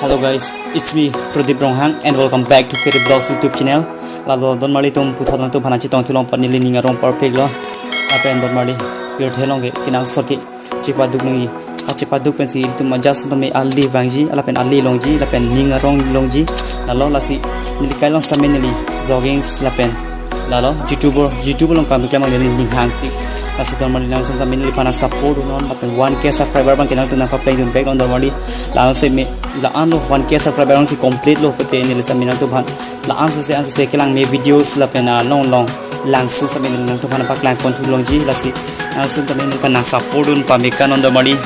Hello guys, it's me Pradeep Ronghang and welcome back to Kiri Blogs YouTube channel. Lalo don mali tum puthon tu phana chi tong thulong pan ni ninga rong perfect lo. Apen don mali pure thelong ge kinang soki chipa duk ni a chipa duk pen si tu majas tu me ali wangji ala pen ali longji la pen ninga rong longji lalo lasi nili kai long samen nili blogging la pen lalo youtuber youtuber long kam kemang nili ning hang pi lasi don mali lang sam nili pana support la pen 1k subscriber bang kinang tu na pa play dun back on don mali la se me la an lo 1k subscriber bang si complete lo pete nili sam minang tu bhan la an se an se kelang me videos la pen long long langsung sa min nang tuhan pak lang kon tulong ji lasi langsung ta min kan sapodun pamikan on the mali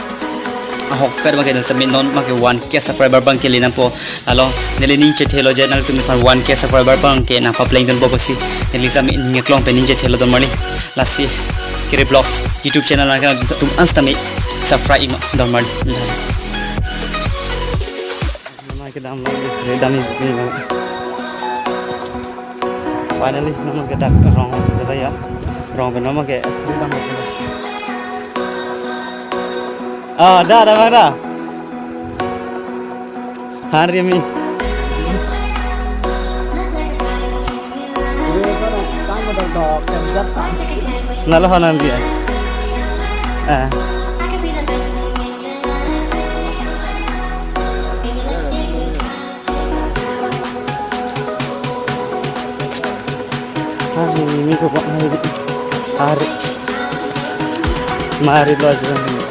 ahok per bagai sa min non make 1k subscriber bang ke po alo nili nin che thelo je nang tu pan 1k subscriber bang ke na pa playing don bo si nili sa min ninge klong pe nin che thelo don mali lasi kire blogs youtube channel nang tum ansta mi subscribe don mali ke dam finally nama dak rong sudah ya rong ke nama ah dah dah bang dah. Hari mi nalo hanan dia ah hari ini ko hari hari. Mari lo aja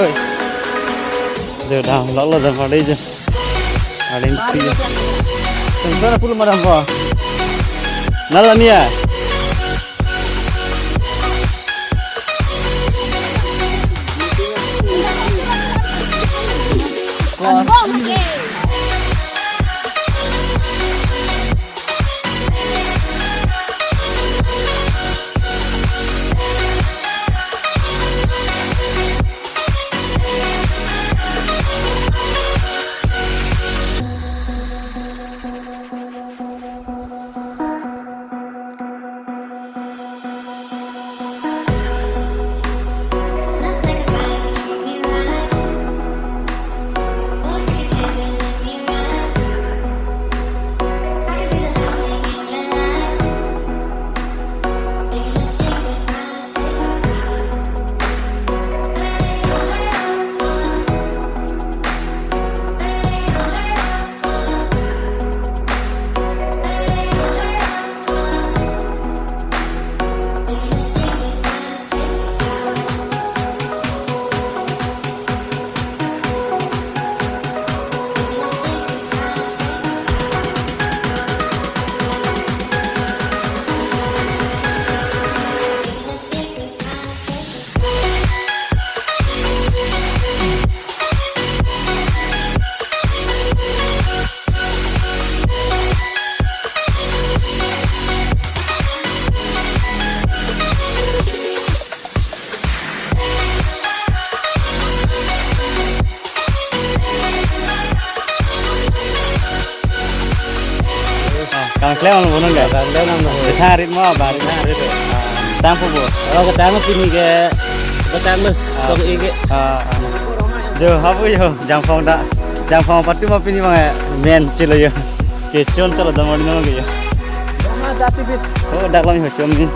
rồi giờ đào nó là dần vào đây rồi à lên kia Tentara pula maramba. Nala minha Kang kleo no bonon ga. Kang kleo no. Tarit mo ba rin na rito. Tang po bo. Kalau ketemu sini ke ketemu kok. Jo habu yo jang phong da. Jang phong patu ma pini ma men chilo yo. Ke chon chalo da mori no ge yo. sama jati bit Oh dak lam yo chom ni.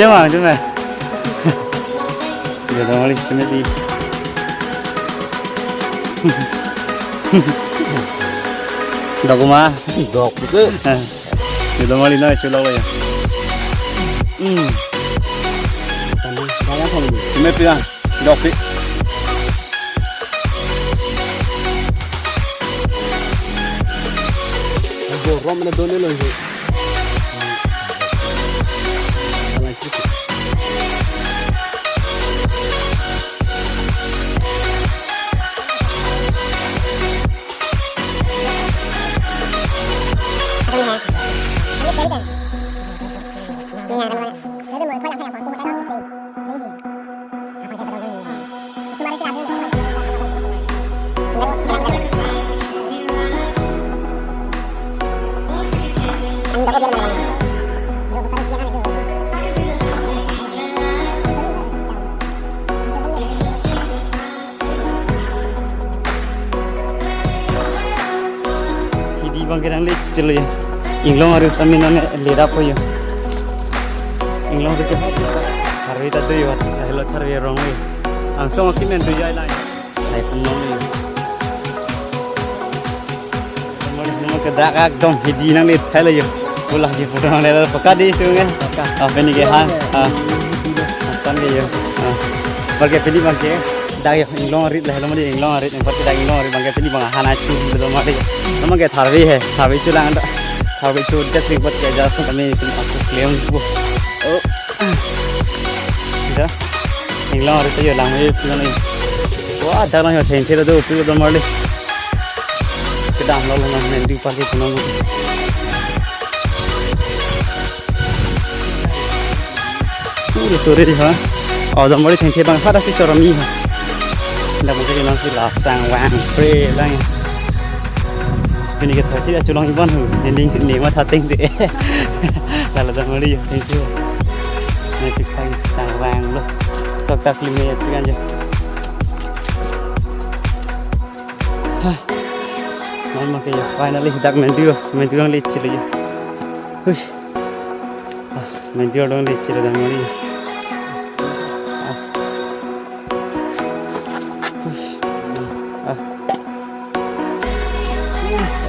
chết mà chứ này giờ đó đi cho mẹ đi. Đọc cô má đọc chứ. À. Giờ đó đi nói chưa lâu rồi à? ừ. Cho mẹ đi à, đọc đi. Roma na dona Elangelho. Hindi bang kailang late chilo yun. Inglong harus kami na lera po yun. Inglong dito. Harwi tato yun. Hello harwi rong yun. Ang song akin men tuyo ay lang. Ay punong yun. Muli mo kadakak dong. Hindi nang late thala yun. Pula si pura nang lera. Pagka di ito nga. Apa ni ke ha? Ah. Ke yun. Ah. Bagai pilih bang ke. dagi inglong rit lah lama di inglong rit yang pasti dagi inglong rit bangga sini bang hana cu di lama di lama kayak tharwi he tharwi cu lang ada tharwi cu just ribet kayak jasa kami itu aku klaim bu oh dah inglong rit ayo lama itu kan ini wah dah lah yang tensi itu tu itu lama di kita ambil lama nanti pasti senang Suri suri ha, oh dah mula tensi bang, faham sih cara ni ha. dak mo kiri nong si lak sang wang pre lang kini ke thoi ti da chulong ibon hu ni ning ni mà tha tinh thì là là da mo ri thank you ni tik tak sang wang lo sok tak lim ni anh kan je ha man ma ke finally dak men dio men dio le chili hu men dio dong le chili da mo ri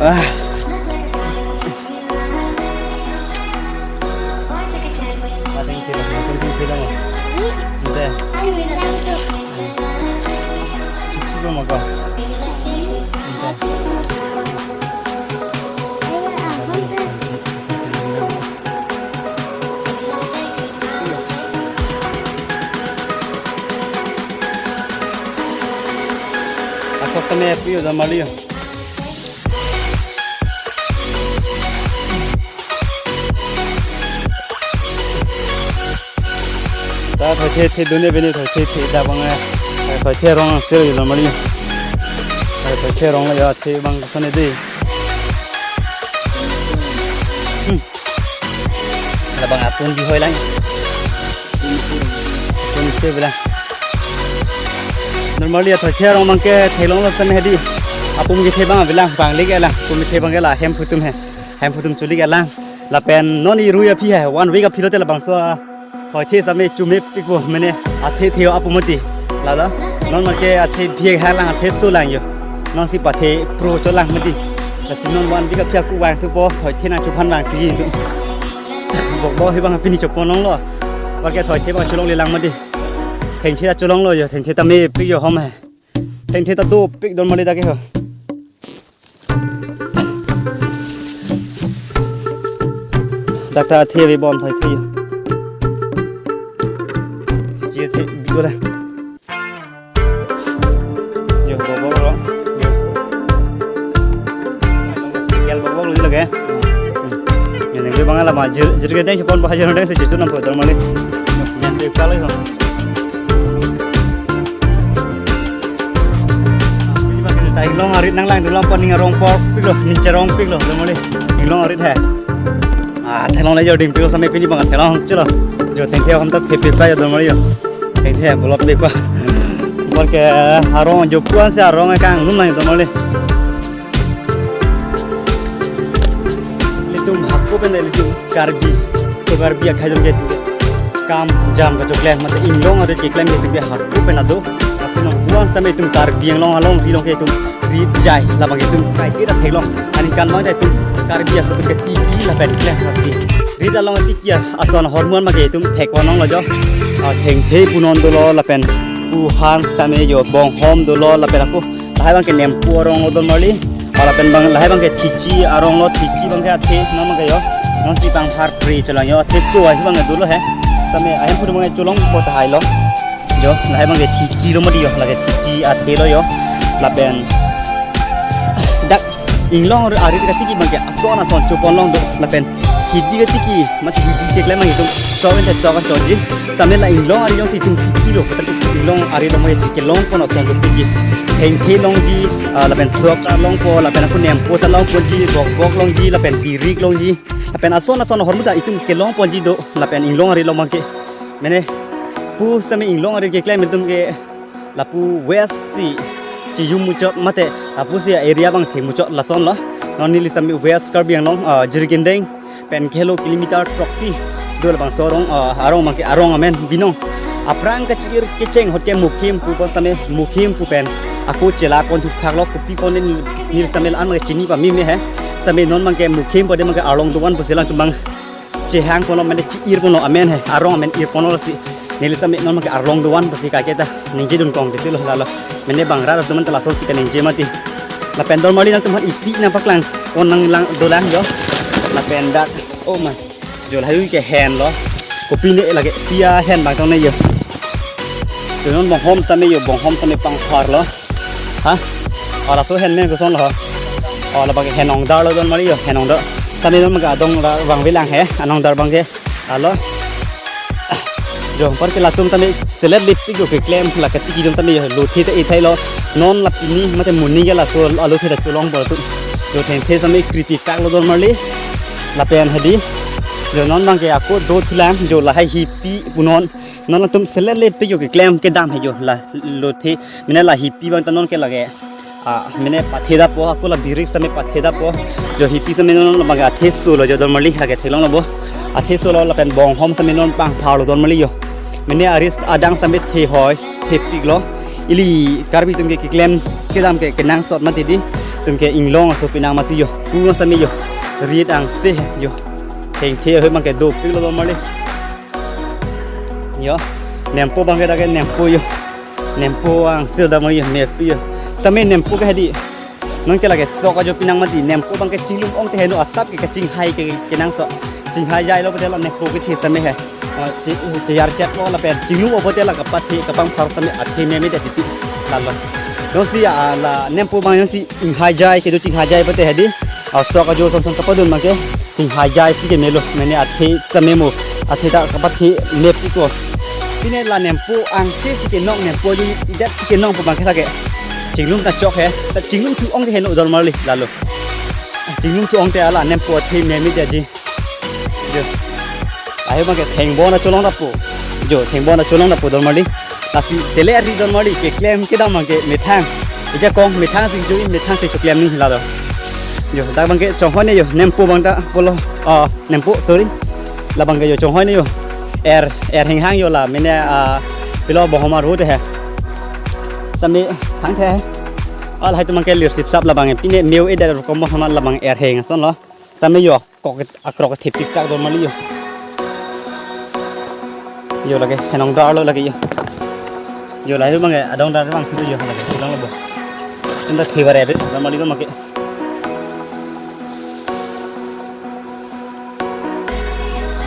Ah. Asap kami ya, udah mali ya. Phải thế thế đôi bên phải thế thế đa bằng phải thế rong sel gì làm đi. Phải thế rong là thế bằng cái này đi. Là bằng apun đi hơi lắm apun thế vậy normally phải thế rong bằng cái thế long là xem đi. Apun cái thế bằng vậy là bằng lấy cái là apun thế bằng cái là hem phutum hay hem phutum lấy cái là là pen non đi ruya à, phi hè. One week à, phi là bằng số à hỏi thế sao mẹ chú mẹ bị vô mẹ nè à thế thiếu áp một tí là đó. Nó mà cái à thế việc hai lần à thế số lần nhiều. Nó sẽ bảo thế pro cho lần một tí là xin nó one biết gặp phía cụ vàng thứ bò hỏi thế nào chụp phan vàng chú gì nữa bộ bò hay bằng pin chụp bò nóng lo và cái hỏi thế bằng chú long lên lần một tí thành thế là chụp lông rồi thành thế ta mẹ bị vô không hả thành thế ta tu bị đón mà đi ta cái hả đặc ta thế với bom thời thế lo lagi yang ini bang ala majir jir kita sih pon bahajar orang sih itu nampak terus malah yang long arit nang lang tulang pon ngarong por pik lo ni cerong pik lo malah long arit hai à thay long giờ điểm pik lo pini long lo thành theo không tất thiệp biệt bây giờ rồi thì thèm một lọt bịp một cái hà rong chụp quá xe hà rong ngay lúc này tụi पे नहीं लेकिन कार्बी तो कार्बी अखा जम गए काम जाम का चोकले मतलब इन लोग और चेकले में तुम हाको पे ना दो असल में हुआ अंत में तुम कार्बी लोग हलों ही लोग तुम रीत जाए लबंगे तुम काय के रखे लोग अनि कान मा जाए तुम कार्बी असल लोग ती theng the punon do lo la pen pu han sta yo bong hom do lo la aku la hai bang ke nem pu rong odon mali ala pen bang la hai bang ke thichi arong lo thichi bang ke athe na ke yo non si bang har pri chalang yo the so ai bang do lo he tame ayam pu bang cholong ko ta hai lo yo la hai bang ke thichi lo ma di yo la ke thichi athe lo yo la pen dak inglong ari ka tiki bang ke ason ason chupon long do la ke tiki macam hidi ke klem itu so kan so kan coji sambil lah inglong ari yang si tum tiki lo. Kata inglong ari lo mai tiki long kono song tu tiki heng he long ji la pen sok ta long po la pen aku nem po ta long po ji bok bok long ji la pen birik long ji la pen ason ason hormuda itu ke long po ji do. La pen inglong ari lo mangke mene pu sami inglong ari ke klem itu ke la pu west si ci yum mucho mate. La pu si area bang the mucho la son lo non ni li sami west karbiang long jirgindeng pen kilo kilometer proxy. Dua bang sorong arong mangke arong amen binong. Aprang kecil keceng hotel mukim pu pos tame mukim pu pen. Aku cela kon tu phak lo pon ni nil samel an mangke chini pa mi me he. Non mangke mukim pode mangke arong duan pu selang tumbang cehang kono mane ciir kono amen he arong amen ir kono si. Nil same non mangke arong duan pu si ka kita ninje dun kong gitu lo lalo mene bang ra teman telah so si ka mati. La pen dol mali nang teman isi na paklang on nang lang dolan yo là bèn đặt ô mà rồi thấy cái hèn đó có pin đấy là cái tia hèn bằng trong này rồi rồi nó bằng hôm ta mới rồi bằng hôm ta mới bằng hoa đó hả ở là số hèn men của son là ở là bằng cái hèn ông đào đó mà đi rồi hèn ông đó ta mới nó mà cả đông là bằng với làng hè anh ông đào bằng cái à lo rồi bởi cái là tôm ta mới select list cái cái claim là cái gì chúng ta mới lột thì cái thay lo non là pin mà cái muốn như cái là số lột thì là chỗ long bỏ tụi rồi thành thế ta mới critic các lo đó mà đi लपेन है जो लाइ ke आपको दो thulam जो lahai ही पी unon नॉन तुम सेलर ले पे जो के क्लेम के दाम है जो ला लो थे मैंने ला हिप्पी बंग तनोन के लगे आ, मैंने पाथेदा पो आपको ला भीरे समय पाथेदा पो जो हिप्पी समय नॉन बंग आथे सोलो जो दरमली हगे थे लोन बो आथे सोलो ला पेन बोंग होम समय नॉन पांग फालो दरमली यो मैंने अरिस्ट आदांग समय थे होय थे इली कारबी तुमके के क्लेम के दाम के के नांग मत दी तुमके मसी यो समय यो riết ăn xì nhớ hình thiê hơi mang cái đục tức là mày đi nhớ ném po bằng cái đó cái ném po nhớ ném po ăn xì đó mày ném po nhớ tao mới ném po cái đi nông cái là cái sọ cái chỗ pinang mà đi ném po bằng cái chính luôn ông thấy nó sắp cái cái chính hay cái cái năng sọ chính hay dài lâu cái là ném po cái thiê xem hay chỉ chỉ yar chết lo là phải chính lúc ông có thể là cái bát thì cái băng phẳng tao mới ăn thêm mấy cái thịt là rồi Yung ah, ah, si à là nem po bang yung si ing hajai ke do ching hajai pate hadi aswa ah, ka jo song song kapadun make ching hajai si ke melo mene athe samemo athe da kapathe lep ki ko. Pine la nem po ang se si cái nong nem po yung idat si cái nong po bang ka ke. Ching lum ta chọc he. Ta ching lum tu ong ke no dol mar li la lo. Ching lum tu ong te ala nem po athe me mi da gì, jo. Ai bang ke theng bon na cholong da po jo theng bon na cholong da po dol mar li asi sele ari don mari ke claim ke dam ke methang. Ija kom methang sing jo methang se choklam ni, la do. Jo da bang ke chong hone yo. Nempo bang da polo a ah, nempo sorry. La bang ke yo, chong hone yo. Er er heng hang yo, la. Mene a pilo bohoma homar hu te he. Sami thang the al ah, hai tumang ke leadership sip sap la bang e. pine meu e da ko mo hama la bang er heng san lo. Samne yo ko akrok thepik tak don mali yo. Yo lagi henong dar lo lagi yo. Lai bang do make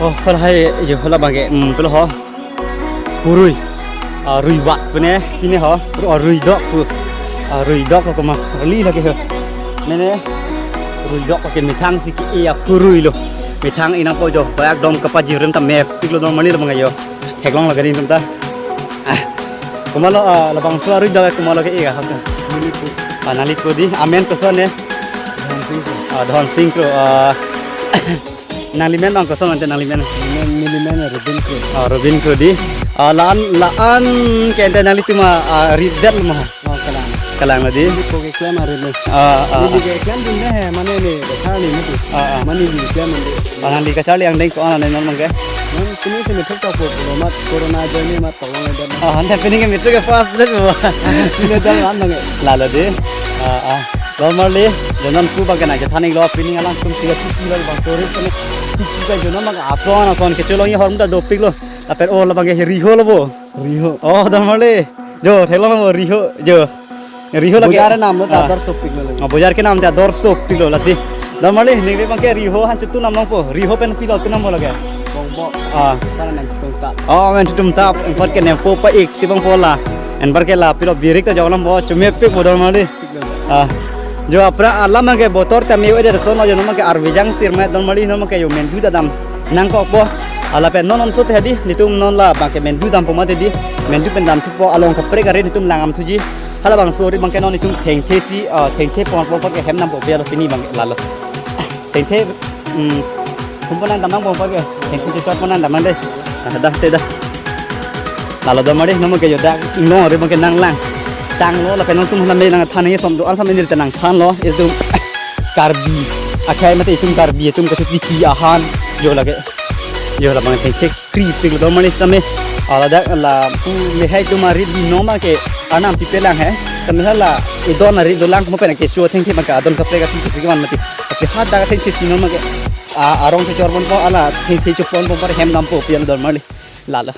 oh yo hola bang um rui wat ini rui rui lagi rui dok ko ken mitang siki a purui lo. Mitang inang po jo. Bayak dom kapaji rem ta map tiklo dom mali lo bang yo. Heklong lagi kumalo ah labang suaru dawe kumalo ke iya hak naliku. Ah naliku di amen kesan ya don singkro ah don singkro ah. Nalimen ang kesan nanti nalimen? Milimen Robin Kro. ah robin kro di. Ah laan laan kente naliku ma ah ridat mah Ke ke nen non mangke Man kini se me thak ta ko ko mat corona journey mat to ne da. ah ante pining ke mitro ke fast deh Ni da ran ne. lalu di. Ah ah. Normally jangan ku bagai naja thani lo pining alang kum tiga tiga lo bang sore sone tiga jangan mak ason ason kecilong ya hormda dopik lo. Tapi oh lo bagai riho lo bo Riho. oh normally jo thelo lo riho. Jo ke naam ta dorso pilo lasi. Normally nih bang ke riho han cutu nam nong po riho pen pilo tu nam bo lagi Bong bo. ah oh men tutum tap empat ke nempo pa ik sibang pola en bar ke la pilo birik ta jawlam bo chume pe bo normally ah. Jo apra alama ke botor ta me wede so no jo no ke arvijang sir me don mali no ke yo men du dadam nang ko po? Ala pe non on so te di nitum non la ba ke men du dam po ma te di. Men du pen dam tu po along ka pre ka re nitum langam thuji hala bang sori bang ke non nitum theng the si theng the pon po ke hem nam po be lo tini bang la lo theng the um kumpulan damang po ke theng the chot ponan damang de. Dah te dah lalu dah mari nama ke yoda no re bang ke nang lang. Tang lo la pe non tum na me nang than ye som do an sam ni te nang than lo itu karbi akhai mate itum karbi itum ka ki ahan jo lage jo la bang ke kri pig do mari ala da la pu me hai tu mari di no ma ke anam ti pelang hai kamhala idon ari dolang mo pena ke chu thing thing ka adon kapre ka thing thing man mati ase hat da thing thing sinon ma ke arong se chor bon po ala thing thing chu pon bon par hem gam po pian dor mali lala